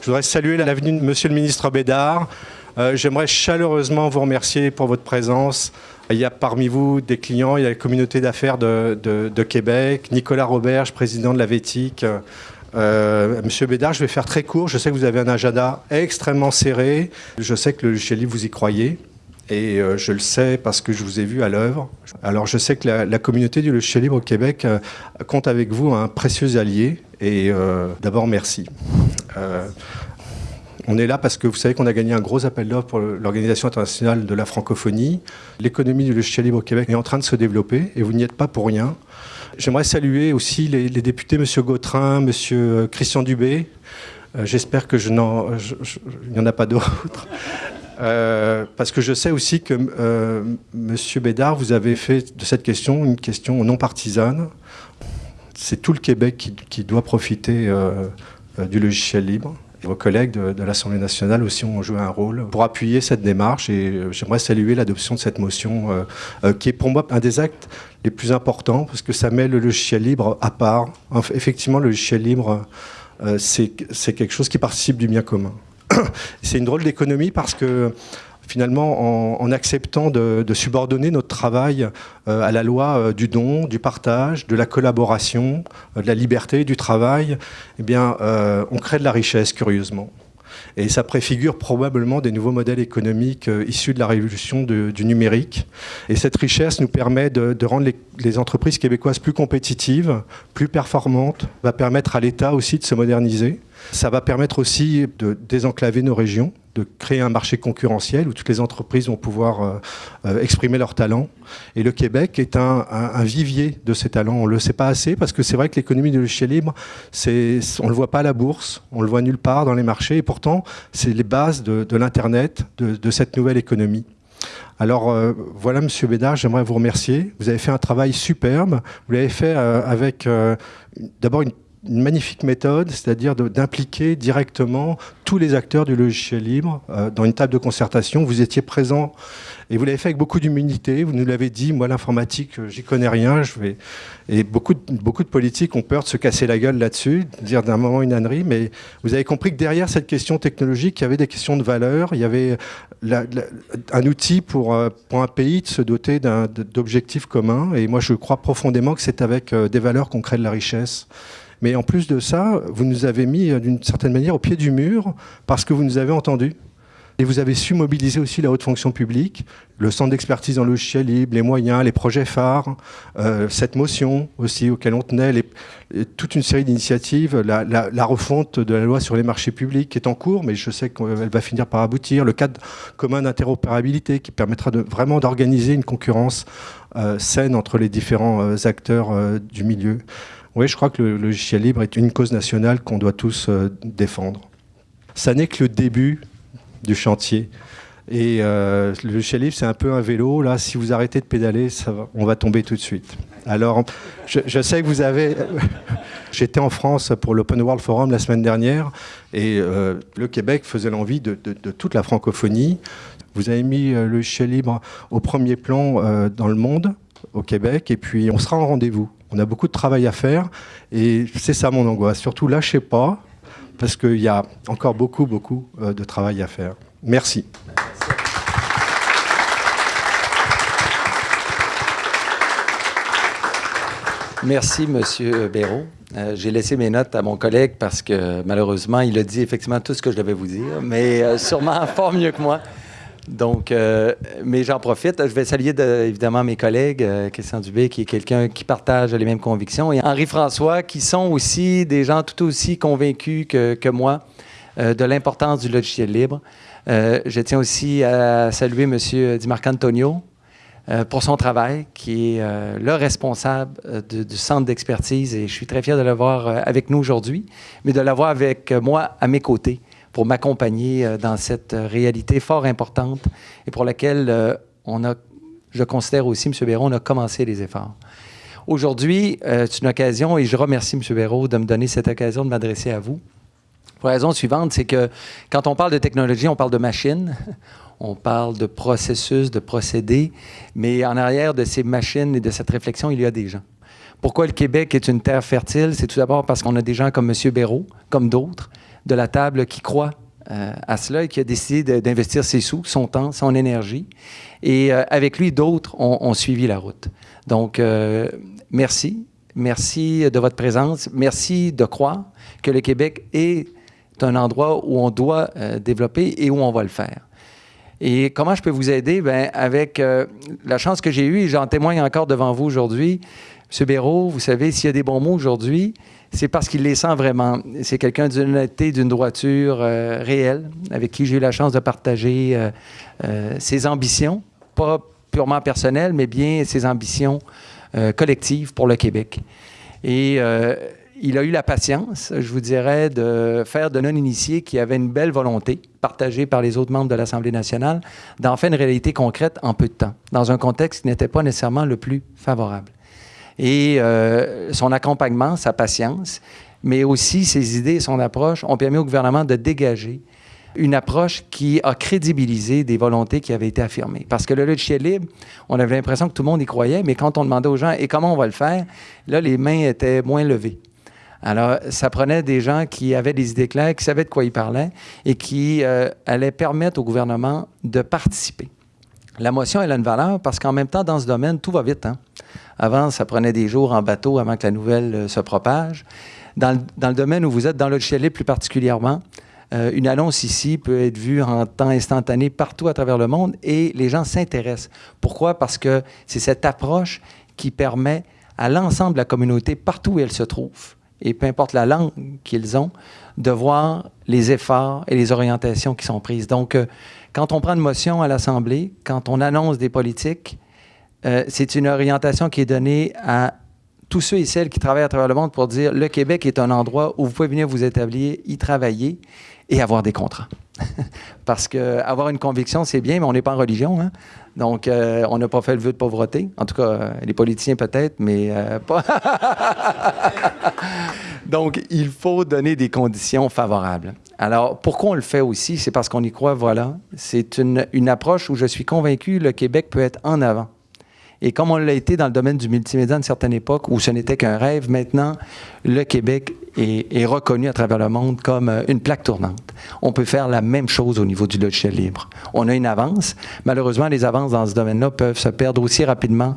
Je voudrais saluer l'avenue de Monsieur le ministre Bédard. Euh, j'aimerais chaleureusement vous remercier pour votre présence. Il y a parmi vous des clients, il y a la communauté d'affaires de, Québec, Nicolas Roberge, président de la VETIC. Euh, Monsieur Bédard, je vais faire très court. Je sais que vous avez un agenda extrêmement serré. Je sais que le libre, vous y croyez. Et euh, je le sais parce que je vous ai vu à l'œuvre. Alors je sais que la, communauté du logiciel libre au Québec euh, compte avec vous un précieux allié. Et d'abord, merci. On est là parce que vous savez qu'on a gagné un gros appel d'offres pour l'Organisation internationale de la francophonie. L'économie du logiciel libre au Québec est en train de se développer et vous n'y êtes pas pour rien. J'aimerais saluer aussi les, députés, M. Gautrin, M. Christian Dubé. Euh, j'espère que je n'en, n'y en a pas d'autres. Euh, parce que je sais aussi que euh, M. Bédard, vous avez fait de cette question une question non partisane. C'est tout le Québec qui doit profiter du logiciel libre. Vos collègues de, l'Assemblée nationale aussi ont joué un rôle pour appuyer cette démarche et euh, j'aimerais saluer l'adoption de cette motion euh, euh, qui est pour moi un des actes les plus importants parce que ça met le logiciel libre à part. effectivement, le logiciel libre, c'est quelque chose qui participe du bien commun. c'est une drôle d'économie parce que finalement, en, acceptant de, subordonner notre travail euh, à la loi euh, du don, du partage, de la collaboration, euh, de la liberté, du travail, eh bien, on crée de la richesse, curieusement. Et ça préfigure probablement des nouveaux modèles économiques issus de la révolution du numérique. Et cette richesse nous permet de, rendre les, les, entreprises québécoises plus compétitives, plus performantes, va permettre à l'État aussi de se moderniser. Ça va permettre aussi de désenclaver nos régions, de créer un marché concurrentiel où toutes les entreprises vont pouvoir euh, euh, exprimer leurs talents. Et le Québec est un, vivier de ces talents. On ne le sait pas assez parce que c'est vrai que l'économie du logiciel libre, on ne le voit pas à la bourse, on le voit nulle part dans les marchés. Et pourtant, c'est les bases de, l'Internet, de, cette nouvelle économie. Alors euh, voilà, Monsieur Bédard, j'aimerais vous remercier. Vous avez fait un travail superbe. Vous l'avez fait avec d'abord une une magnifique méthode, c'est-à-dire d'impliquer directement tous les acteurs du logiciel libre euh, dans une table de concertation. Vous étiez présent et vous l'avez fait avec beaucoup d'humilité. Vous nous l'avez dit, moi l'informatique, euh, j'y connais rien. Je vais... Et beaucoup de, politiques ont peur de se casser la gueule là-dessus, de dire d'un moment une ânerie. Mais vous avez compris que derrière cette question technologique, il y avait des questions de valeur. Il y avait un outil pour, euh, pour un pays de se doter d'objectifs communs. Et moi, je crois profondément que c'est avec des valeurs qu'on crée de la richesse. Mais en plus de ça, vous nous avez mis euh, d'une certaine manière au pied du mur parce que vous nous avez entendus. Et vous avez su mobiliser aussi la haute fonction publique, le centre d'expertise en logiciel libre, les moyens, les projets phares, euh, cette motion aussi auquel on tenait, toute une série d'initiatives, la, refonte de la loi sur les marchés publics qui est en cours, mais je sais qu'elle va finir par aboutir, le cadre commun d'interopérabilité qui permettra vraiment d'organiser une concurrence euh, saine entre les différents acteurs du milieu. Oui, je crois que le logiciel libre est une cause nationale qu'on doit tous euh, défendre. Ça n'est que le début du chantier. Et euh, le logiciel libre, c'est un peu un vélo. Là, si vous arrêtez de pédaler, on va tomber tout de suite. Alors, je, sais que vous avez... J'étais en France pour l'Open World Forum la semaine dernière et euh, le Québec faisait l'envie de, toute la francophonie. Vous avez mis le logiciel libre au premier plan dans le monde, au Québec, et puis on sera en rendez-vous. On a beaucoup de travail à faire et c'est ça mon angoisse. Surtout lâchez pas parce qu'il y a encore beaucoup, beaucoup euh, de travail à faire. Merci. Merci, Monsieur Béraud. Euh, j'ai laissé mes notes à mon collègue parce que malheureusement, il a dit effectivement tout ce que je devais vous dire, mais euh, sûrement fort mieux que moi. Donc, euh, mais j'en profite. Je vais saluer évidemment mes collègues, euh, Christian Dubé, qui est quelqu'un qui partage les mêmes convictions, et Henri-François, qui sont aussi des gens tout aussi convaincus que, moi euh, de l'importance du logiciel libre. je tiens aussi à saluer M. Di Marcantonio pour son travail, qui est le responsable du centre d'expertise, et je suis très fier de l'avoir avec nous aujourd'hui, mais de l'avoir avec moi à mes côtés pour m'accompagner euh, dans cette euh, réalité fort importante et pour laquelle euh, on a, je considère aussi, M. Béraud, on a commencé les efforts. Aujourd'hui, c'est une occasion, et je remercie M. Béraud de me donner cette occasion de m'adresser à vous. Pour la raison suivante, c'est que quand on parle de technologie, on parle de machines, on parle de processus, de procédés, mais en arrière de ces machines et de cette réflexion, il y a des gens. Pourquoi le Québec est une terre fertile? C'est tout d'abord parce qu'on a des gens comme M. Béraud, comme d'autres, de la table qui croit euh, à cela et qui a décidé d'investir ses sous, son temps, son énergie. Et euh, avec lui, d'autres ont, suivi la route. Donc, euh, merci. Merci de votre présence. Merci de croire que le Québec est un endroit où on doit développer et où on va le faire. Et comment je peux vous aider? Bien, avec la chance que j'ai eue, et j'en témoigne encore devant vous aujourd'hui, M. Béraud, vous savez, s'il y a des bons mots aujourd'hui, c'est parce qu'il les sent vraiment. C'est quelqu'un d'une honnêteté, d'une droiture euh, réelle, avec qui j'ai eu la chance de partager euh, euh, ses ambitions, pas purement personnelles, mais bien ses ambitions collectives pour le Québec. Et il a eu la patience, je vous dirais, de faire de non-initiés qui avaient une belle volonté, partagée par les autres membres de l'Assemblée nationale, d'en faire une réalité concrète en peu de temps, dans un contexte qui n'était pas nécessairement le plus favorable et euh, son accompagnement, sa patience, mais aussi ses idées et son approche ont permis au gouvernement de dégager une approche qui a crédibilisé des volontés qui avaient été affirmées. Parce que le logiciel libre, on avait l'impression que tout le monde y croyait, mais quand on demandait aux gens, et comment on va le faire, là, les mains étaient moins levées. Alors, ça prenait des gens qui avaient des idées claires, qui savaient de quoi ils parlaient et qui euh, allaient permettre au gouvernement de participer. La motion, elle a une valeur parce qu'en même temps, dans ce domaine, tout va vite. Hein? Avant, ça prenait des jours en bateau avant que la nouvelle euh, se propage. Dans le, domaine où vous êtes, dans le logiciel plus particulièrement, euh, une annonce ici peut être vue en temps instantané partout à travers le monde et les gens s'intéressent. Pourquoi? Parce que c'est cette approche qui permet à l'ensemble de la communauté, partout où elle se trouve, et peu importe la langue qu'ils ont, de voir les efforts et les orientations qui sont prises. Donc, euh, quand on prend une motion à l'Assemblée, quand on annonce des politiques, euh, c'est une orientation qui est donnée à tous ceux et celles qui travaillent à travers le monde pour dire le Québec est un endroit où vous pouvez venir vous établir, y travailler et avoir des contrats. Parce que avoir une conviction, c'est bien, mais on n'est pas en religion. Hein. Donc, euh, on n'a pas fait le vœu de pauvreté. En tout cas, les politiciens peut-être, mais pas. Donc, il faut donner des conditions favorables. Alors, pourquoi on le fait aussi? C'est parce qu'on y croit, voilà. C'est une, une approche où je suis convaincu le Québec peut être en avant. Et comme on l'a été dans le domaine du multimédia à une certaine époque où ce n'était qu'un rêve, maintenant, le Québec est, reconnu à travers le monde comme euh, une plaque tournante. On peut faire la même chose au niveau du logiciel libre. On a une avance. Malheureusement, les avances dans ce domaine-là peuvent se perdre aussi rapidement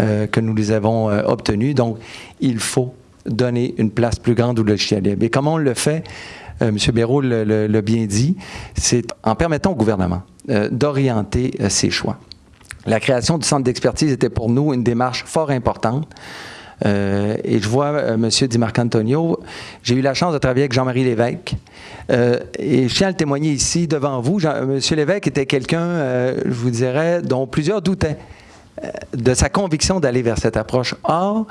euh, que nous les avons euh, obtenues. Donc, il faut donner une place plus grande au logiciel libre. Et comment on le fait? M. Béraud l'a bien dit, c'est en permettant au gouvernement d'orienter ses choix. La création du centre d'expertise était pour nous une démarche fort importante. Euh, et je vois euh, M. Di Marcantonio, j'ai eu la chance de travailler avec Jean-Marie Lévesque. Euh, et je tiens à le témoigner ici devant vous. M. Lévesque était quelqu'un, je vous dirais, dont plusieurs doutaient de sa conviction d'aller vers cette approche. Or,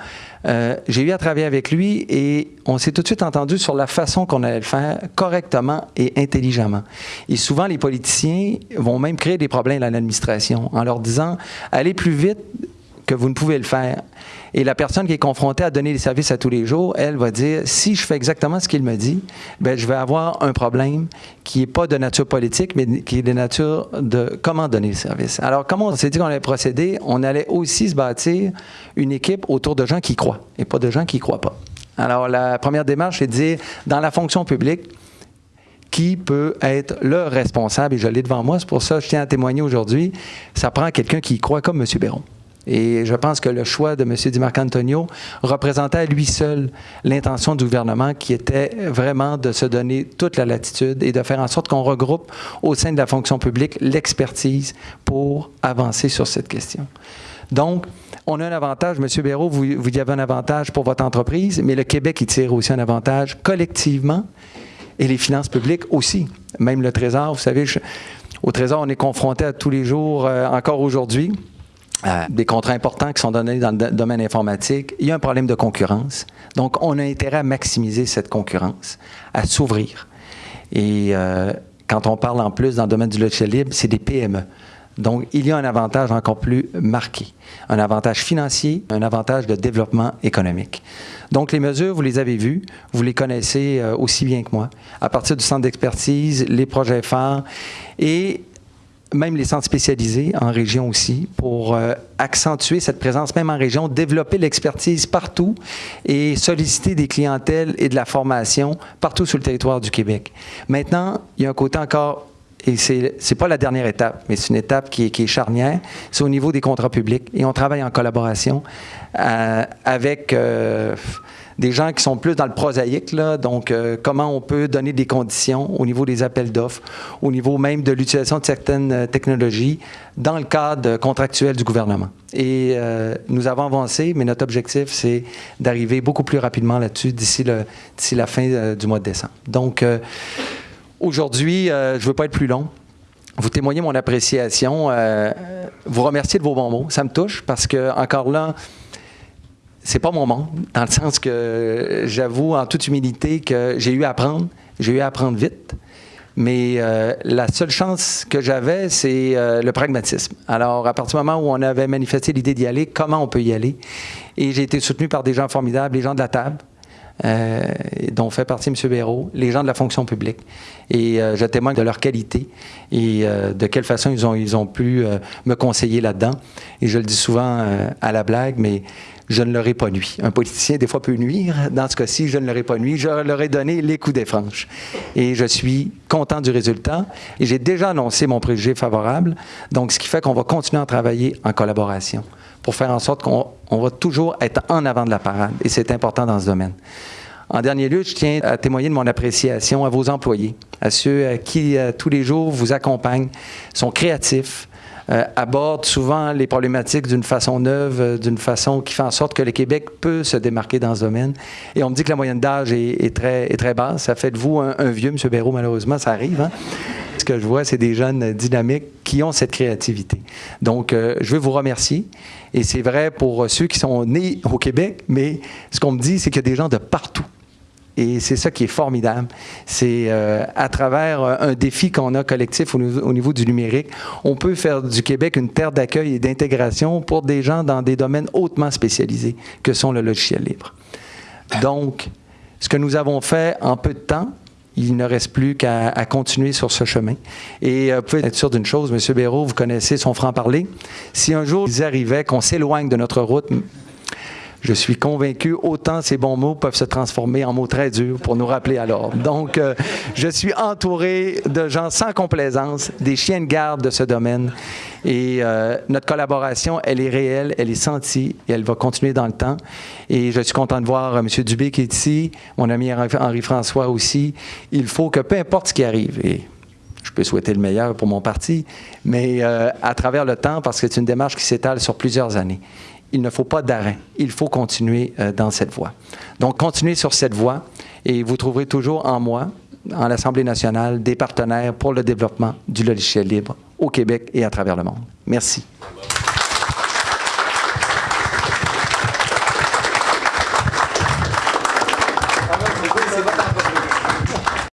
euh, j'ai eu à travailler avec lui et on s'est tout de suite entendu sur la façon qu'on allait le faire correctement et intelligemment. Et souvent, les politiciens vont même créer des problèmes à l'administration en leur disant allez plus vite que vous ne pouvez le faire. Et la personne qui est confrontée à donner des services à tous les jours, elle va dire, si je fais exactement ce qu'il me dit, ben, je vais avoir un problème qui n'est pas de nature politique, mais qui est de nature de comment donner le service. Alors, comment on s'est dit qu'on allait procéder? On allait aussi se bâtir une équipe autour de gens qui croient et pas de gens qui ne croient pas. Alors, la première démarche, c'est de dire, dans la fonction publique, qui peut être le responsable, et je l'ai devant moi, c'est pour ça que je tiens à témoigner aujourd'hui, ça prend quelqu'un qui croit comme M. Béron. Et je pense que le choix de M. Di Marcantonio représentait à lui seul l'intention du gouvernement qui était vraiment de se donner toute la latitude et de faire en sorte qu'on regroupe au sein de la fonction publique l'expertise pour avancer sur cette question. Donc, on a un avantage, M. Béraud, vous, vous avez un avantage pour votre entreprise, mais le Québec, il tire aussi un avantage collectivement et les finances publiques aussi. Même le Trésor, vous savez, au Trésor, on est confronté à tous les jours, euh, encore aujourd'hui, des contrats importants qui sont donnés dans le domaine informatique, il y a un problème de concurrence. Donc, on a intérêt à maximiser cette concurrence, à s'ouvrir. Et euh, quand on parle en plus dans le domaine du logiciel libre, c'est des PME. Donc, il y a un avantage encore plus marqué, un avantage financier, un avantage de développement économique. Donc, les mesures, vous les avez vues, vous les connaissez euh, aussi bien que moi, à partir du centre d'expertise, les projets phares, et même les centres spécialisés en région aussi, pour euh, accentuer cette présence même en région, développer l'expertise partout et solliciter des clientèles et de la formation partout sur le territoire du Québec. Maintenant, il y a un côté encore et c'est n'est pas la dernière étape, mais c'est une étape qui est, qui est charnière, c'est au niveau des contrats publics. Et on travaille en collaboration euh, avec euh, des gens qui sont plus dans le prosaïque, donc euh, comment on peut donner des conditions au niveau des appels d'offres, au niveau même de l'utilisation de certaines technologies dans le cadre contractuel du gouvernement. Et nous avons avancé, mais notre objectif, c'est d'arriver beaucoup plus rapidement là-dessus d'ici la fin du mois de décembre. Donc, Aujourd'hui, euh, je ne veux pas être plus long. Vous témoignez mon appréciation. Euh, vous remercier de vos bons mots. Ça me touche parce que, encore là, c'est pas mon monde, dans le sens que j'avoue en toute humilité que j'ai eu à apprendre. J'ai eu à apprendre vite. Mais euh, la seule chance que j'avais, c'est le pragmatisme. Alors, à partir du moment où on avait manifesté l'idée d'y aller, comment on peut y aller? Et j'ai été soutenu par des gens formidables, les gens de la table, euh, dont fait partie M. Béraud, les gens de la fonction publique. Et euh, je témoigne de leur qualité et euh, de quelle façon ils ont, ils ont pu me conseiller là-dedans. Et je le dis souvent à la blague, mais je ne leur ai pas nuit. Un politicien, des fois, peut nuire. Dans ce cas-ci, je ne leur ai pas nuit. Je leur ai donné les coups des franches. Et je suis content du résultat. Et j'ai déjà annoncé mon préjugé favorable. Donc, ce qui fait qu'on va continuer à travailler en collaboration pour faire en sorte qu'on va toujours être en avant de la parade. Et c'est important dans ce domaine. En dernier lieu, je tiens à témoigner de mon appréciation à vos employés, à ceux qui, euh, tous les jours, vous accompagnent, sont créatifs, euh, abordent souvent les problématiques d'une façon neuve, euh, d'une façon qui fait en sorte que le Québec peut se démarquer dans ce domaine. Et on me dit que la moyenne d'âge est, très, basse. Ça fait de vous un, vieux, M. Béraud, malheureusement, ça arrive. Hein? Ce que je vois, c'est des jeunes dynamiques qui ont cette créativité. Donc, je veux vous remercier. Et c'est vrai pour ceux qui sont nés au Québec, mais ce qu'on me dit, c'est qu'il y a des gens de partout. Et c'est ça qui est formidable. C'est euh, à travers euh, un défi qu'on a collectif au niveau, du numérique, on peut faire du Québec une terre d'accueil et d'intégration pour des gens dans des domaines hautement spécialisés que sont le logiciel libre. Donc, ce que nous avons fait en peu de temps, il ne reste plus qu'à continuer sur ce chemin. Et euh, vous pouvez être sûr d'une chose, M. Béraud, vous connaissez son franc-parler. Si un jour il arrivait qu'on s'éloigne de notre route, je suis convaincu, autant ces bons mots peuvent se transformer en mots très durs pour nous rappeler alors. Donc, euh, je suis entouré de gens sans complaisance, des chiens de garde de ce domaine. Et euh, notre collaboration, elle est réelle, elle est sentie et elle va continuer dans le temps. Et je suis content de voir euh, M. Dubé qui est ici, mon ami Henri-François aussi. Il faut que peu importe ce qui arrive, et je peux souhaiter le meilleur pour mon parti, mais à travers le temps, parce que c'est une démarche qui s'étale sur plusieurs années il ne faut pas d'arrêt. Il faut continuer euh, dans cette voie. Donc, continuez sur cette voie et vous trouverez toujours en moi, en l'Assemblée nationale, des partenaires pour le développement du logiciel libre au Québec et à travers le monde. Merci.